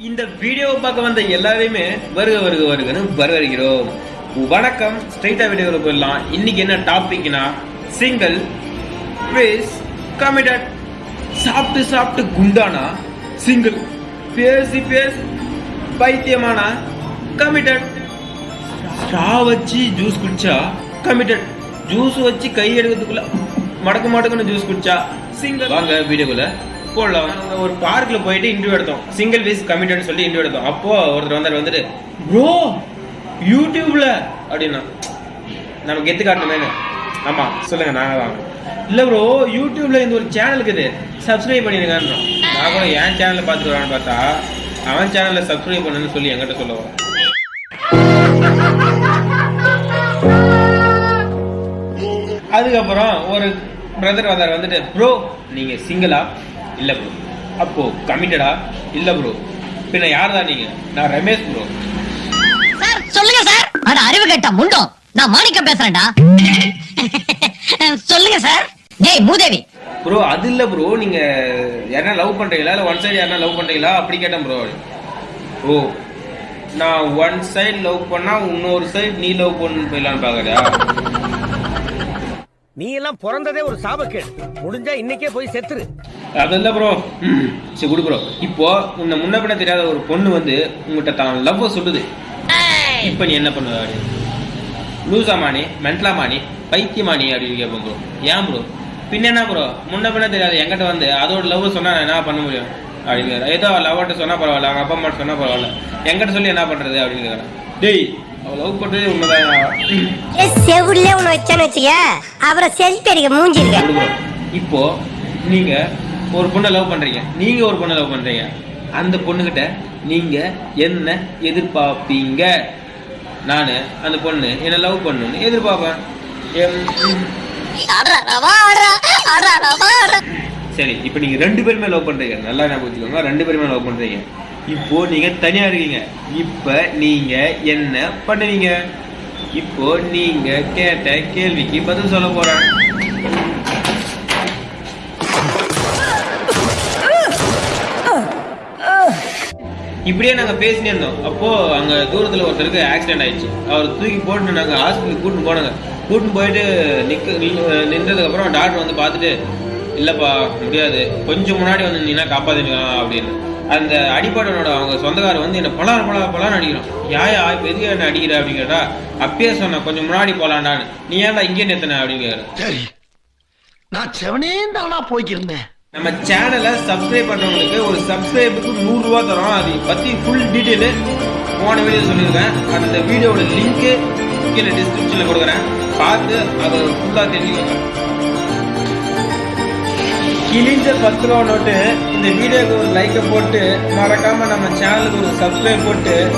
இந்த வீடியோவை பார்க்க வந்த எல்லாரையுமே வருக வருக வருகன்னு வரவேற்கிறோம். வணக்கம். ஸ்ட்ரைட்டா வீடியோவில் போயிடலாம். இன்னைக்கு என்ன டாபிக்னா சிங்கிள் ப்ளீஸ் கமிட்டட் சாப்பிட்டு சாப்பிட்டு குண்டானா சிங்கிள் பேசி பேசி பைத்தியமானா கமிட்டட் ஸ்ட்ரா வச்சு ஜூஸ் குடிச்சா கமிட்டட் ஜூஸ் வச்சு கை எடுக்கிறதுக்குள்ள மடக்கு மடக்குன்னு ஜூஸ் குடிச்சா சிங்கிள் வாங்க வீடியோக்குள்ள போடலாம் ஒரு பார்க்ல போயிட்டு இன்டர்வியூ எடுத்தோம். சிங்கிள் வீஸ் கமிட்டட்னு சொல்லி இன்டர்வியூ எடுத்தோம். அப்போ ஒருத்தர் வந்தார் வந்துட்டு ப்ரோ யூடியூப்ல அப்படின்னா நமக்கு எத்து காட்டணுமே ஆமா சொல்லுங்க நாங்க தான். இல்ல ப்ரோ யூடியூப்ல இந்த ஒரு சேனல் இருக்குது. சப்ஸ்கிரைப் பண்ணிருங்கன்னு நான் கூட என் சேனல்ல பார்த்துட்டு வரான்னு பார்த்தா அவன் சேனல்ல சப்ஸ்கிரைப் பண்ணுன்னு சொல்லி என்கிட்ட சொல்லுவான். அதுக்கப்புறம் ஒரு பிரதர் வந்தார் வந்துட்டு ப்ரோ நீங்க சிங்கிளா இல்ல ப்ரோ அப்போ கமிட்டடா இல்ல ப்ரோ பின்ன யார் தான் நீங்க? நான் ரமேஷ் ப்ரோ சார் சொல்லுங்க சார். அட அறிவு கேட்ட முண்டம். நான் மாணிக்கம் பேசுறேன்டா. சொல்லுங்க சார். டேய் மூதேவி ப்ரோ அது இல்ல ப்ரோ நீங்க யாரா லவ் பண்றீங்களா? இல்ல ஒன் சைடு யாரா லவ் பண்றீங்களா? அப்படி கேட்டேன் ப்ரோ ஓ நான் ஒன் சைடு லவ் பண்ணா இன்னொரு சைடு நீ லவ் பண்ணு போயிடலான்னு பாக்குறியா? நீ எல்லாம் பிறந்ததே ஒரு சாபக்கேடு. முடிஞ்சா இன்னைக்கே போய் செத்துரு. அது இல்ல ப்ரோ சரி குடு ப்ரோ இப்போ உன்னை முன்ன பின்ன தெரியாத ஒரு பொண்ணு வந்து உங்ககிட்ட தான் லவ் சொல்லுது. இப்போ நீ என்ன பண்ணுவ அப்படின்னு? லூசாமானி மென்டலாமானி பைத்தியமானி அப்படின்னு கேட்போம் ப்ரோ ஏன் ப்ரோ பின்ன என்ன ப்ரோ முன்ன பின்ன தெரியாது என்கிட்ட வந்து அதோட லவ் சொன்னா நான் என்ன பண்ண முடியும்? அப்படின்னு ஏதோ லவ்ட்ட சொன்னா பரவாயில்ல. அவங்க அப்பா அம்மா சொன்னா பரவாயில்ல. என்கிட்ட சொல்லி என்ன பண்றது அப்படின்னு கேட்கறேன் டேய் அவ லவ் பண்றது உண்மைதான் செவுல ஒண்ணு வச்சான்னு வச்சுக்க அப்புறம் செல்ஃபி அடிக்க மூஞ்சி இருக்க இப்போ நீங்க ஒரு பொண்ணை லவ் பண்றீங்க. நீங்க ஒரு பொண்ணை லவ் பண்றீங்க. அந்த பொண்ணுகிட்ட நீங்க என்ன எதிர்பார்ப்பீங்க? நானு அந்த பொண்ணு என்ன லவ் பண்ணணும்னு எதிர்பார்ப்பேன். சரி இப்போ நீங்க ரெண்டு பேருமே லவ் பண்ணுறீங்க நல்லா ஞாபகம் வச்சுக்கோங்க ரெண்டு பேருமே லவ் பண்ணுறீங்க இப்போ நீங்க தனியா இருக்கீங்க. இப்போ நீங்க என்ன பண்ணுவீங்க? இப்போ நீங்க கேட்ட கேள்விக்கு பதில் சொல்ல போகிறேன் இப்படியே நாங்க பேசினே இருந்தோம். அப்போ அங்க தூரத்துல ஒருத்தருக்கு ஆக்சிடென்ட் ஆயிடுச்சு. அவர் தூக்கி போட்டு நாங்க ஹாஸ்பிட்டல் கூட்டின்னு போனாங்க. கூட்டின்னு போயிட்டு நிற்க நின்றதுக்கப்புறம் அப்புறம் டாக்டர் வந்து பார்த்துட்டு இல்லப்பா முடியாது. கொஞ்சம் முன்னாடி வந்து நீனா காப்பாத்திக்கலாம் அப்படின்னு. அந்த அடிப்படனோட அவங்க சொந்தக்காரர் வந்து என்ன பலார் பலா பலான்னு அடிக்கிறான். யாயா இப்ப எதுக்கு என்ன அடிக்கிற? அப்படின்னு கேட்டா அப்பயே சொன்னேன் கொஞ்சம் முன்னாடி போலாண்டான்னு. நீ ஏன்டா இங்கே நிறுத்தின? சரி. நான் செவனே தானா போய்க்கிருந்தேன். நம்ம சேனலை சப்ஸ்கிரைப் பண்றவங்களுக்கு ஒரு சப்ஸ்கிரைபுக்கு நூறு ரூபா தரோம். அது பத்தி ஃபுல் டீட்டெயிலு போன வீடியோ சொல்லியிருக்கேன். அந்த வீடியோவோட லிங்க்கு கீழே டிஸ்கிரிப்ஷனில் கொடுக்குறேன். பார்த்து அதை ஃபுல்லாக தெரிஞ்சுக்கோங்க. கிழிஞ்ச பத்து ரூபா நோட்டு இந்த வீடியோக்கு ஒரு லைக்கை போட்டு மறக்காம நம்ம சேனலுக்கு ஒரு சப்ஸ்கிரைப் போட்டு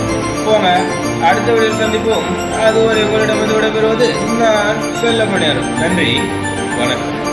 போங்க. அடுத்த வீடியோ சந்திப்போம். அது ஒரு உங்களிடம் வந்து விடைபெறுவது நான் செல்ல நன்றி. வணக்கம்.